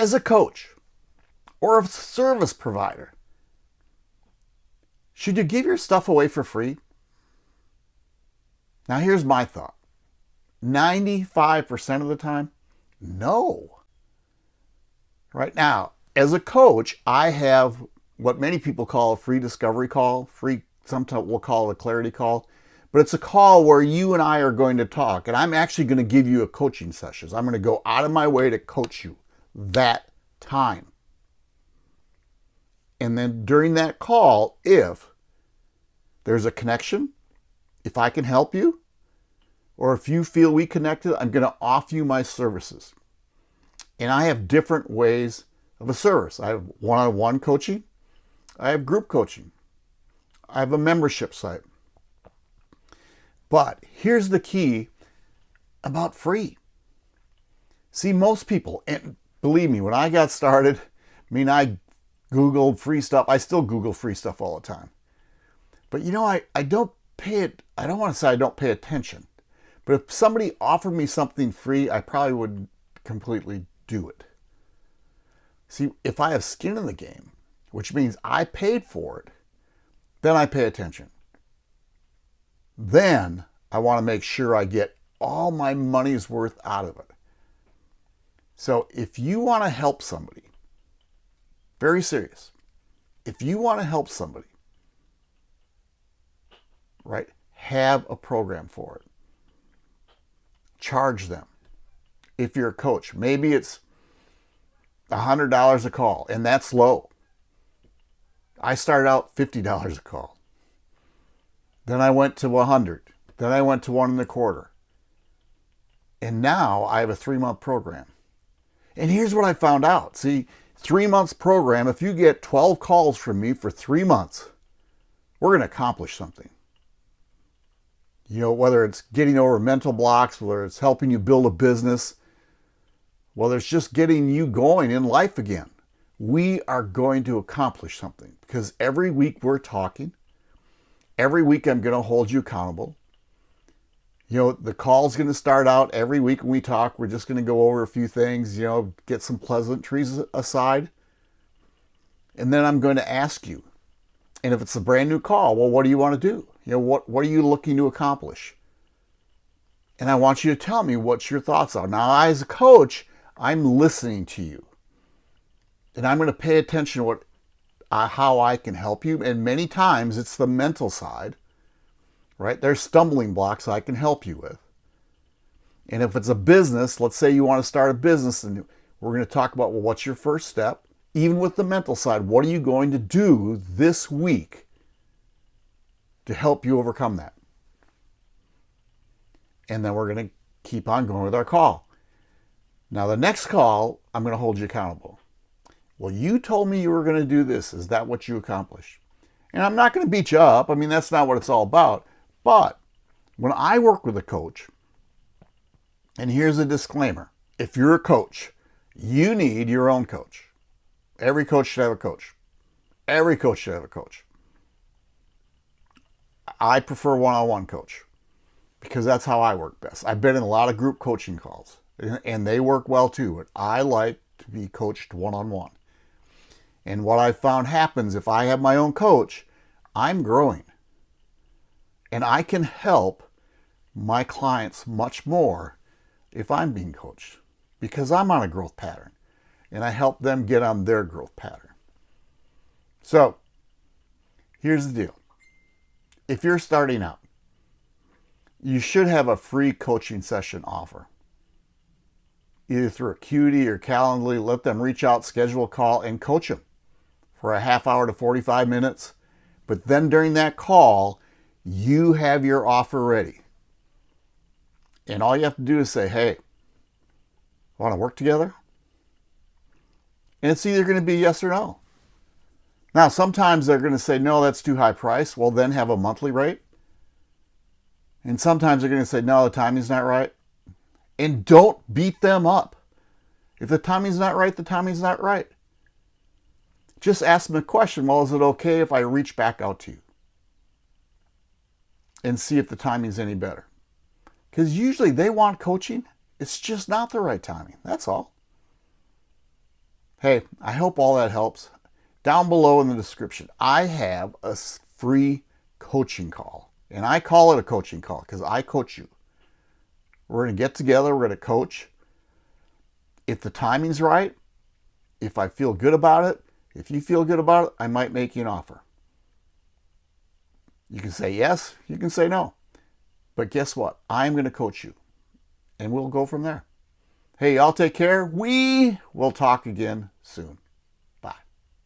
as a coach or a service provider, should you give your stuff away for free? Now, here's my thought 95% of the time, no. Right now, as a coach, I have what many people call a free discovery call, free, sometimes we'll call it a clarity call, but it's a call where you and I are going to talk, and I'm actually going to give you a coaching session. I'm going to go out of my way to coach you that time. And then during that call, if there's a connection, if I can help you, or if you feel we connected, I'm going to offer you my services. And I have different ways of a service. I have one-on-one -on -one coaching. I have group coaching. I have a membership site. But here's the key about free. See, most people, and believe me, when I got started, I mean, I Googled free stuff. I still Google free stuff all the time. But you know, I, I don't pay it, I don't want to say I don't pay attention. But if somebody offered me something free, I probably would completely do it. See, if I have skin in the game, which means I paid for it, then I pay attention. Then I want to make sure I get all my money's worth out of it. So if you want to help somebody, very serious, if you want to help somebody, right, have a program for it. Charge them. If you're a coach, maybe it's $100 a call, and that's low. I started out $50 a call. Then I went to 100. Then I went to one and a quarter. And now I have a three month program. And here's what I found out. See, three months program, if you get 12 calls from me for three months, we're going to accomplish something. You know, whether it's getting over mental blocks, whether it's helping you build a business, whether it's just getting you going in life again, we are going to accomplish something because every week we're talking. Every week I'm going to hold you accountable. You know, the call's going to start out every week when we talk. We're just going to go over a few things, you know, get some pleasantries aside. And then I'm going to ask you. And if it's a brand new call, well, what do you want to do? You know, what, what are you looking to accomplish? And I want you to tell me what your thoughts are. Now, as a coach, I'm listening to you. And I'm going to pay attention to what, uh, how I can help you. And many times it's the mental side right? There's stumbling blocks I can help you with. And if it's a business, let's say you want to start a business and we're going to talk about, well, what's your first step? Even with the mental side, what are you going to do this week to help you overcome that? And then we're going to keep on going with our call. Now, the next call, I'm going to hold you accountable. Well, you told me you were going to do this. Is that what you accomplished? And I'm not going to beat you up. I mean, that's not what it's all about. But when I work with a coach, and here's a disclaimer if you're a coach, you need your own coach. Every coach should have a coach. Every coach should have a coach. I prefer one on one coach because that's how I work best. I've been in a lot of group coaching calls and they work well too, but I like to be coached one on one. And what I found happens if I have my own coach, I'm growing. And I can help my clients much more if I'm being coached because I'm on a growth pattern and I help them get on their growth pattern. So here's the deal. If you're starting out, you should have a free coaching session offer. Either through Acuity or Calendly, let them reach out, schedule a call, and coach them for a half hour to 45 minutes. But then during that call, you have your offer ready. And all you have to do is say, hey, want to work together? And it's either going to be yes or no. Now, sometimes they're going to say, no, that's too high price. Well, then have a monthly rate. And sometimes they're going to say, no, the timing's not right. And don't beat them up. If the timing's not right, the timing's not right. Just ask them a question. Well, is it okay if I reach back out to you? And see if the timing's any better. Because usually they want coaching. It's just not the right timing. That's all. Hey, I hope all that helps. Down below in the description, I have a free coaching call. And I call it a coaching call because I coach you. We're going to get together, we're going to coach. If the timing's right, if I feel good about it, if you feel good about it, I might make you an offer. You can say yes, you can say no. But guess what? I'm going to coach you. And we'll go from there. Hey, I'll take care. We will talk again soon.